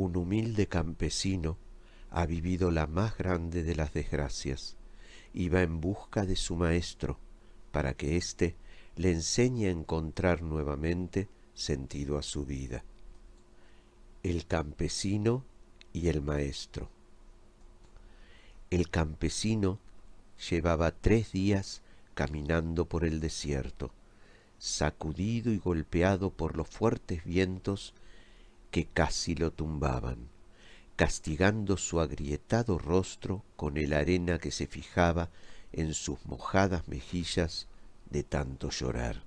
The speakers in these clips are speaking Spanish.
Un humilde campesino ha vivido la más grande de las desgracias. Iba en busca de su maestro para que éste le enseñe a encontrar nuevamente sentido a su vida. El campesino y el maestro. El campesino llevaba tres días caminando por el desierto, sacudido y golpeado por los fuertes vientos que casi lo tumbaban, castigando su agrietado rostro con el arena que se fijaba en sus mojadas mejillas de tanto llorar.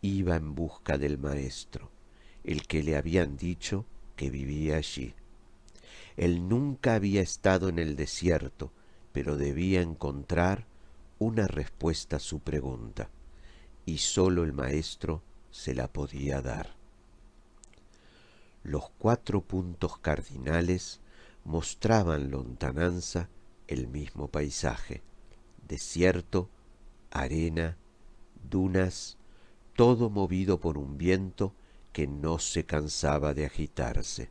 Iba en busca del maestro, el que le habían dicho que vivía allí. Él nunca había estado en el desierto, pero debía encontrar una respuesta a su pregunta, y sólo el maestro se la podía dar. Los cuatro puntos cardinales mostraban lontananza el mismo paisaje, desierto, arena, dunas, todo movido por un viento que no se cansaba de agitarse.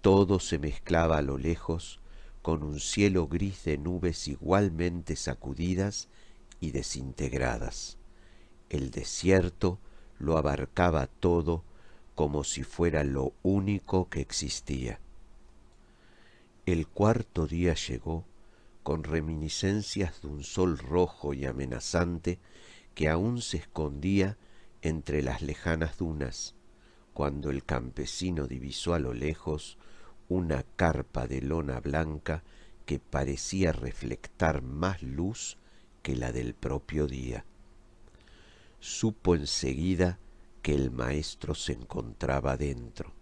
Todo se mezclaba a lo lejos con un cielo gris de nubes igualmente sacudidas y desintegradas. El desierto lo abarcaba todo como si fuera lo único que existía. El cuarto día llegó con reminiscencias de un sol rojo y amenazante que aún se escondía entre las lejanas dunas, cuando el campesino divisó a lo lejos una carpa de lona blanca que parecía reflectar más luz que la del propio día. Supo enseguida que el maestro se encontraba dentro.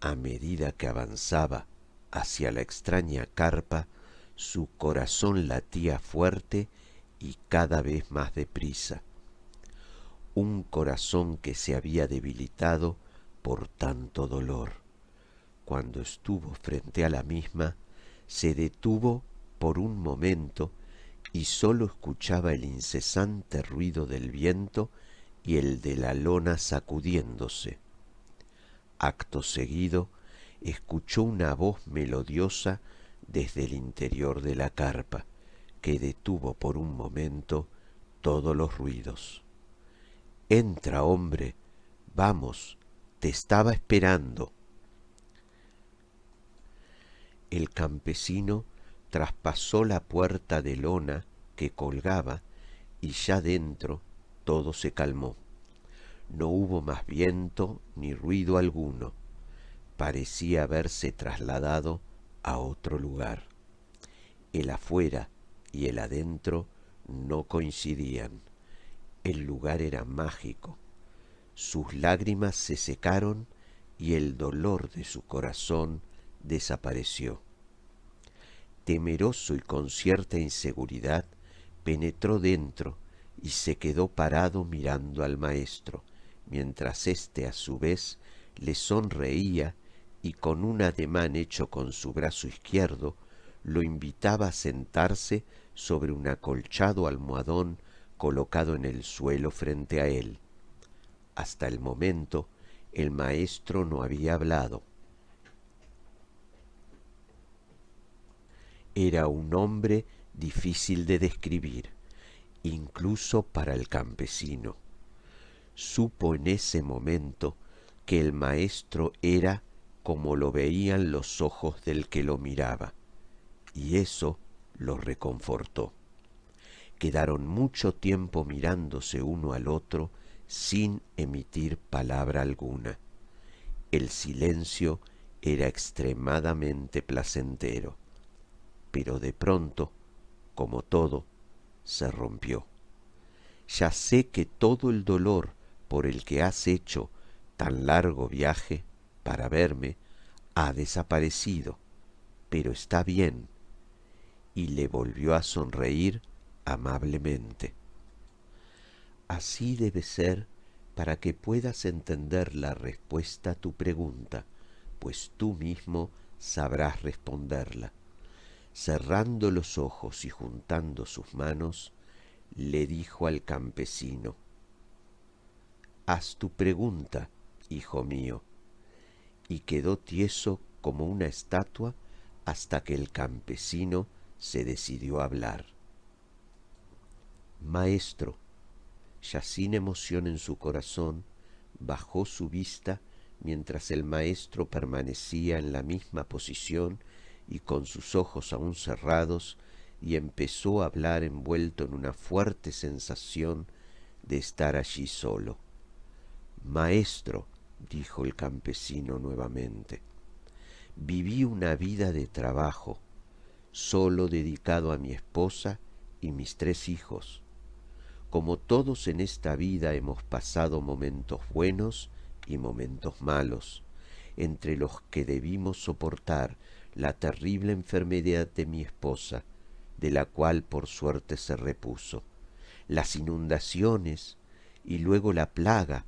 A medida que avanzaba hacia la extraña carpa, su corazón latía fuerte y cada vez más deprisa. Un corazón que se había debilitado por tanto dolor. Cuando estuvo frente a la misma, se detuvo por un momento y sólo escuchaba el incesante ruido del viento y el de la lona sacudiéndose. Acto seguido, escuchó una voz melodiosa desde el interior de la carpa, que detuvo por un momento todos los ruidos. Entra, hombre, vamos, te estaba esperando. El campesino traspasó la puerta de lona que colgaba y ya dentro todo se calmó. No hubo más viento ni ruido alguno. Parecía haberse trasladado a otro lugar. El afuera y el adentro no coincidían. El lugar era mágico. Sus lágrimas se secaron y el dolor de su corazón desapareció. Temeroso y con cierta inseguridad, penetró dentro y se quedó parado mirando al maestro, mientras éste a su vez le sonreía y con un ademán hecho con su brazo izquierdo lo invitaba a sentarse sobre un acolchado almohadón colocado en el suelo frente a él. Hasta el momento el maestro no había hablado. Era un hombre difícil de describir, incluso para el campesino. Supo en ese momento que el maestro era como lo veían los ojos del que lo miraba, y eso lo reconfortó. Quedaron mucho tiempo mirándose uno al otro sin emitir palabra alguna. El silencio era extremadamente placentero, pero de pronto, como todo, se rompió. Ya sé que todo el dolor por el que has hecho tan largo viaje para verme ha desaparecido, pero está bien. Y le volvió a sonreír amablemente. Así debe ser para que puedas entender la respuesta a tu pregunta, pues tú mismo sabrás responderla. Cerrando los ojos y juntando sus manos, le dijo al campesino, Haz tu pregunta, hijo mío, y quedó tieso como una estatua hasta que el campesino se decidió a hablar. Maestro, ya sin emoción en su corazón, bajó su vista mientras el maestro permanecía en la misma posición y con sus ojos aún cerrados, y empezó a hablar envuelto en una fuerte sensación de estar allí solo. Maestro, dijo el campesino nuevamente, viví una vida de trabajo, solo dedicado a mi esposa y mis tres hijos. Como todos en esta vida hemos pasado momentos buenos y momentos malos, entre los que debimos soportar la terrible enfermedad de mi esposa, de la cual por suerte se repuso, las inundaciones y luego la plaga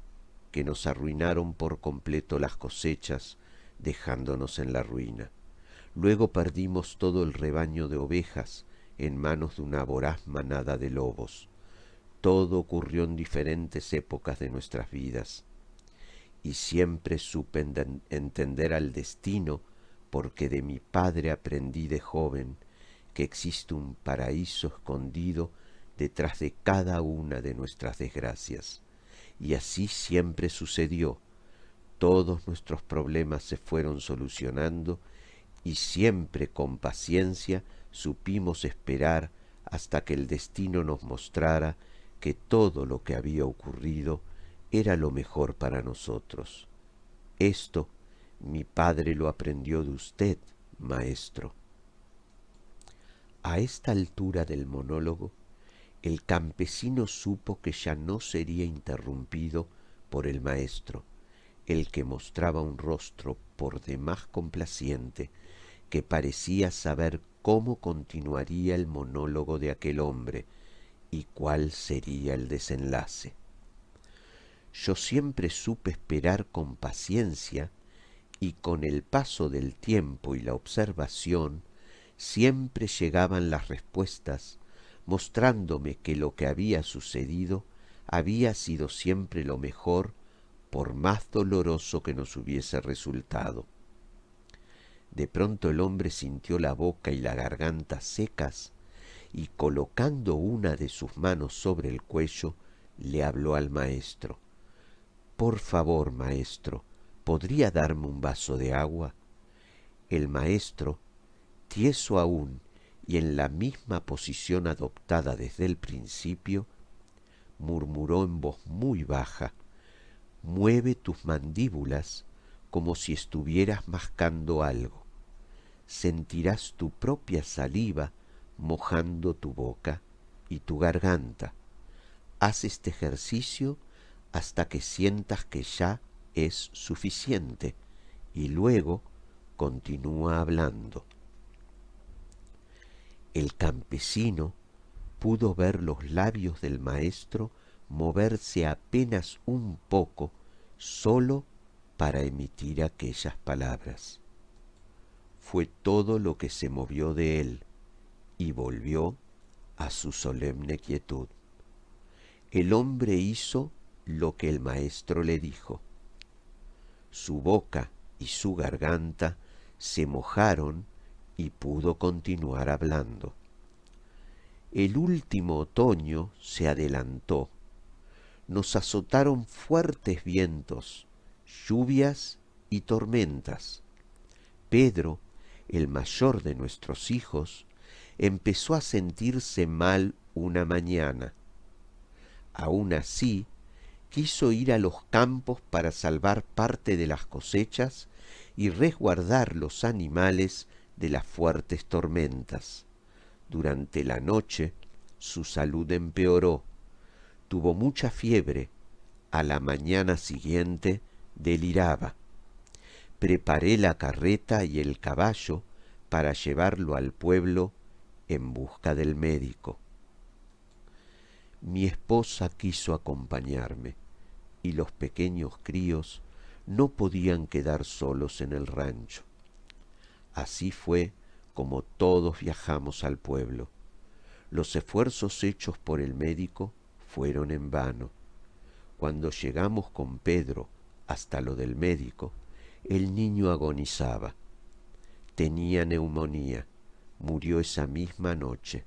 que nos arruinaron por completo las cosechas, dejándonos en la ruina. Luego perdimos todo el rebaño de ovejas en manos de una voraz manada de lobos. Todo ocurrió en diferentes épocas de nuestras vidas. Y siempre supe entender al destino porque de mi padre aprendí de joven que existe un paraíso escondido detrás de cada una de nuestras desgracias. Y así siempre sucedió. Todos nuestros problemas se fueron solucionando y siempre con paciencia supimos esperar hasta que el destino nos mostrara que todo lo que había ocurrido era lo mejor para nosotros. Esto mi padre lo aprendió de usted, maestro. A esta altura del monólogo, el campesino supo que ya no sería interrumpido por el maestro, el que mostraba un rostro por demás complaciente, que parecía saber cómo continuaría el monólogo de aquel hombre y cuál sería el desenlace. Yo siempre supe esperar con paciencia y con el paso del tiempo y la observación siempre llegaban las respuestas mostrándome que lo que había sucedido había sido siempre lo mejor por más doloroso que nos hubiese resultado. De pronto el hombre sintió la boca y la garganta secas y colocando una de sus manos sobre el cuello, le habló al maestro. Por favor, maestro, ¿podría darme un vaso de agua? El maestro, tieso aún y en la misma posición adoptada desde el principio, murmuró en voz muy baja, mueve tus mandíbulas como si estuvieras mascando algo. Sentirás tu propia saliva mojando tu boca y tu garganta. Haz este ejercicio hasta que sientas que ya es suficiente y luego continúa hablando. El campesino pudo ver los labios del maestro moverse apenas un poco sólo para emitir aquellas palabras. Fue todo lo que se movió de él y volvió a su solemne quietud. El hombre hizo lo que el maestro le dijo su boca y su garganta se mojaron y pudo continuar hablando. El último otoño se adelantó. Nos azotaron fuertes vientos, lluvias y tormentas. Pedro, el mayor de nuestros hijos, empezó a sentirse mal una mañana. Aun así, quiso ir a los campos para salvar parte de las cosechas y resguardar los animales de las fuertes tormentas. Durante la noche su salud empeoró, tuvo mucha fiebre, a la mañana siguiente deliraba. Preparé la carreta y el caballo para llevarlo al pueblo en busca del médico. Mi esposa quiso acompañarme y los pequeños críos no podían quedar solos en el rancho. Así fue como todos viajamos al pueblo. Los esfuerzos hechos por el médico fueron en vano. Cuando llegamos con Pedro hasta lo del médico, el niño agonizaba. Tenía neumonía, murió esa misma noche.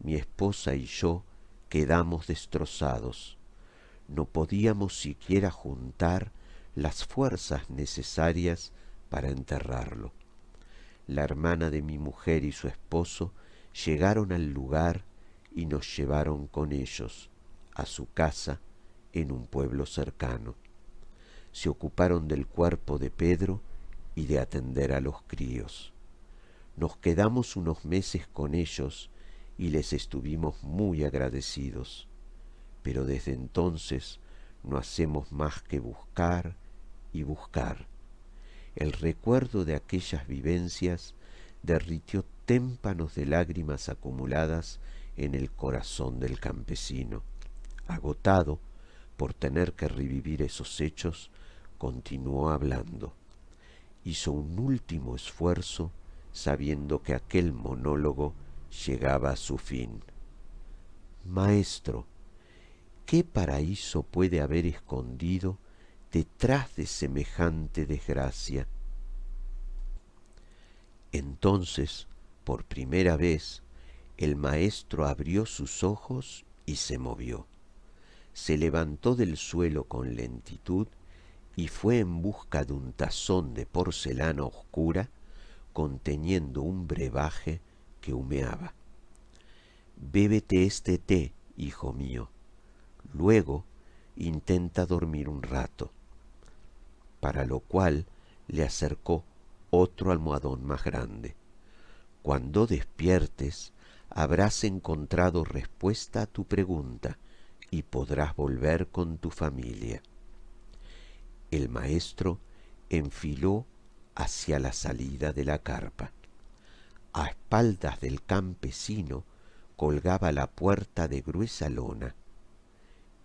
Mi esposa y yo quedamos destrozados. No podíamos siquiera juntar las fuerzas necesarias para enterrarlo. La hermana de mi mujer y su esposo llegaron al lugar y nos llevaron con ellos a su casa en un pueblo cercano. Se ocuparon del cuerpo de Pedro y de atender a los críos. Nos quedamos unos meses con ellos y les estuvimos muy agradecidos, pero desde entonces no hacemos más que buscar y buscar. El recuerdo de aquellas vivencias derritió témpanos de lágrimas acumuladas en el corazón del campesino. Agotado por tener que revivir esos hechos, continuó hablando. Hizo un último esfuerzo sabiendo que aquel monólogo llegaba a su fin. Maestro, ¿qué paraíso puede haber escondido detrás de semejante desgracia? Entonces, por primera vez, el maestro abrió sus ojos y se movió. Se levantó del suelo con lentitud y fue en busca de un tazón de porcelana oscura conteniendo un brebaje que humeaba. Bébete este té, hijo mío. Luego intenta dormir un rato. Para lo cual le acercó otro almohadón más grande. Cuando despiertes, habrás encontrado respuesta a tu pregunta y podrás volver con tu familia. El maestro enfiló hacia la salida de la carpa. A espaldas del campesino colgaba la puerta de gruesa lona.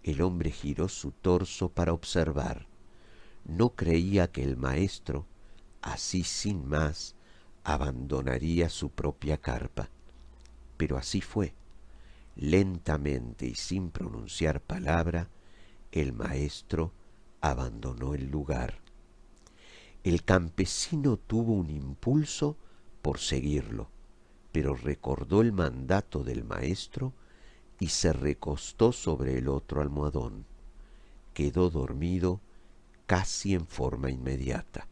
El hombre giró su torso para observar. No creía que el maestro, así sin más, abandonaría su propia carpa. Pero así fue. Lentamente y sin pronunciar palabra, el maestro abandonó el lugar el campesino tuvo un impulso por seguirlo, pero recordó el mandato del maestro y se recostó sobre el otro almohadón. Quedó dormido casi en forma inmediata.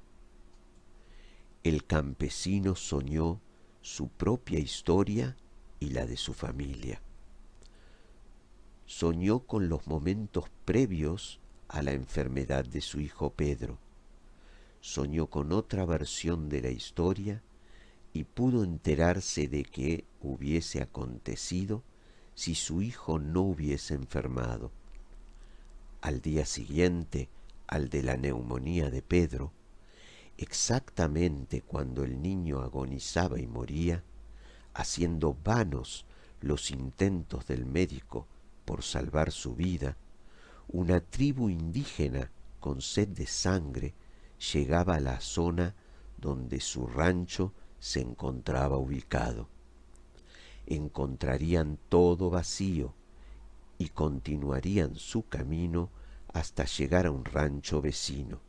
El campesino soñó su propia historia y la de su familia. Soñó con los momentos previos a la enfermedad de su hijo Pedro soñó con otra versión de la historia y pudo enterarse de qué hubiese acontecido si su hijo no hubiese enfermado. Al día siguiente, al de la neumonía de Pedro, exactamente cuando el niño agonizaba y moría, haciendo vanos los intentos del médico por salvar su vida, una tribu indígena con sed de sangre llegaba a la zona donde su rancho se encontraba ubicado. Encontrarían todo vacío y continuarían su camino hasta llegar a un rancho vecino.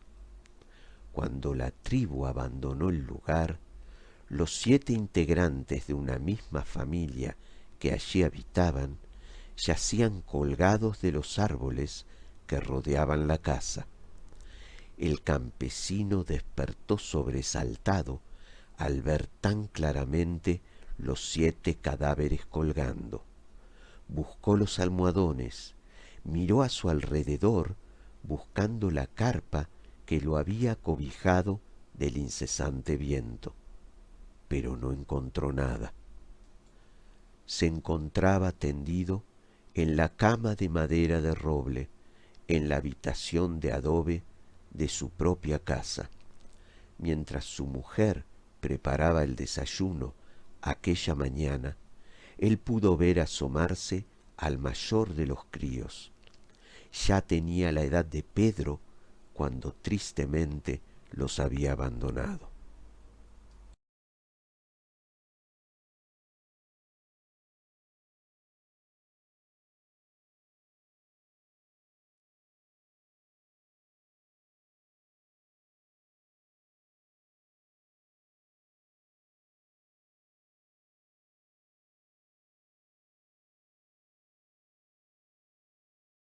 Cuando la tribu abandonó el lugar, los siete integrantes de una misma familia que allí habitaban yacían colgados de los árboles que rodeaban la casa. El campesino despertó sobresaltado al ver tan claramente los siete cadáveres colgando. Buscó los almohadones, miró a su alrededor buscando la carpa que lo había cobijado del incesante viento, pero no encontró nada. Se encontraba tendido en la cama de madera de roble, en la habitación de adobe de su propia casa, mientras su mujer preparaba el desayuno aquella mañana, él pudo ver asomarse al mayor de los críos. Ya tenía la edad de Pedro cuando tristemente los había abandonado.